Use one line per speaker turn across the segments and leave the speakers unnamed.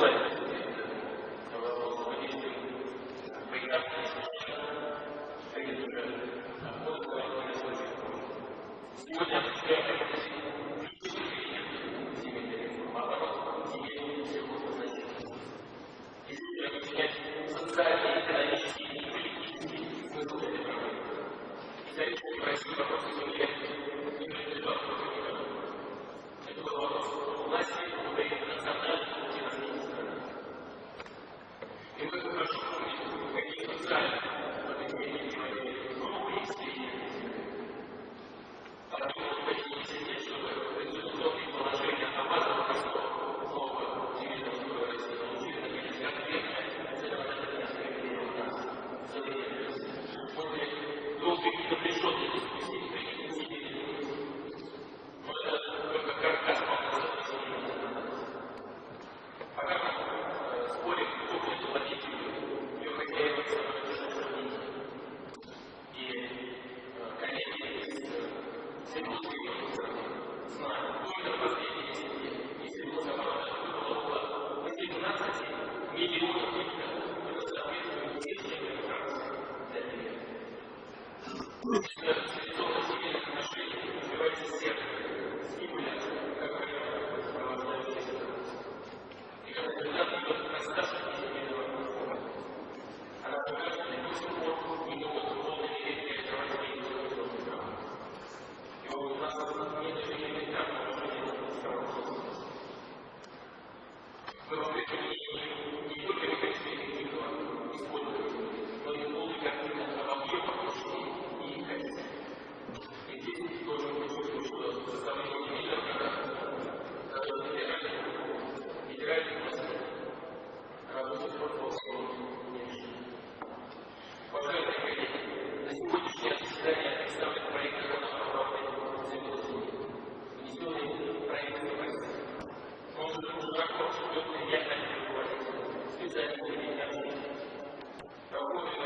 way. Thank you. Yeah. Lord.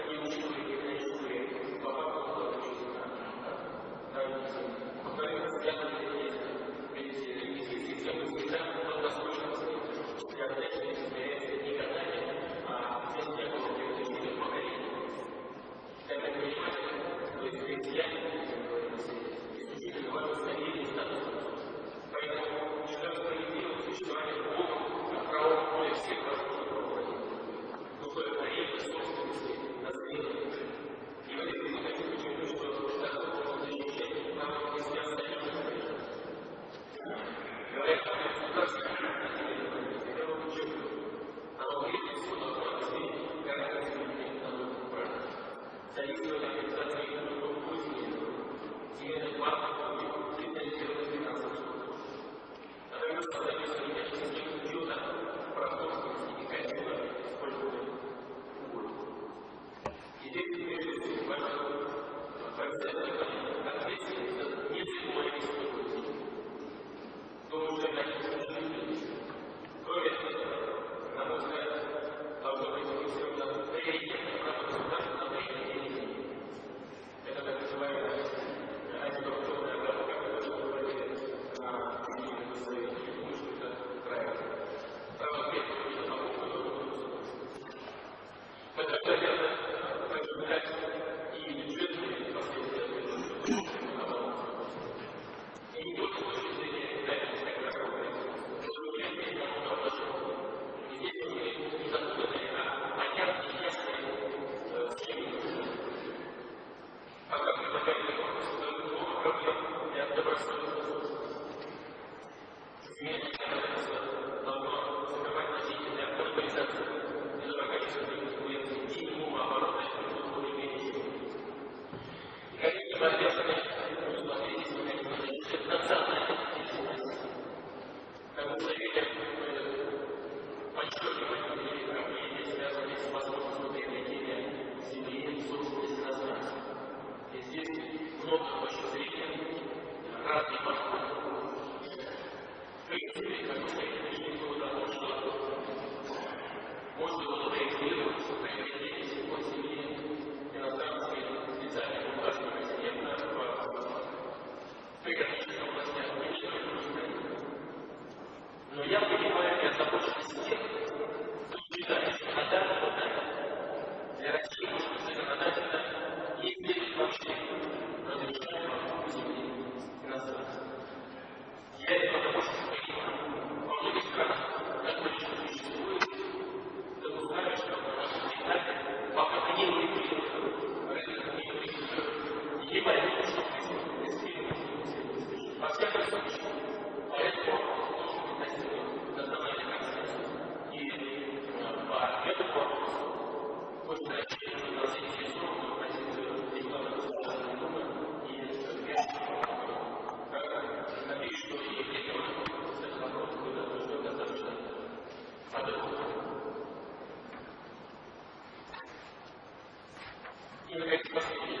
собственного зрения разные подходы. Принципе, как мы пришли к тому, что можно было проектировать, проектировать его семьи иностранные специальные государственные системы в экономическом どうも。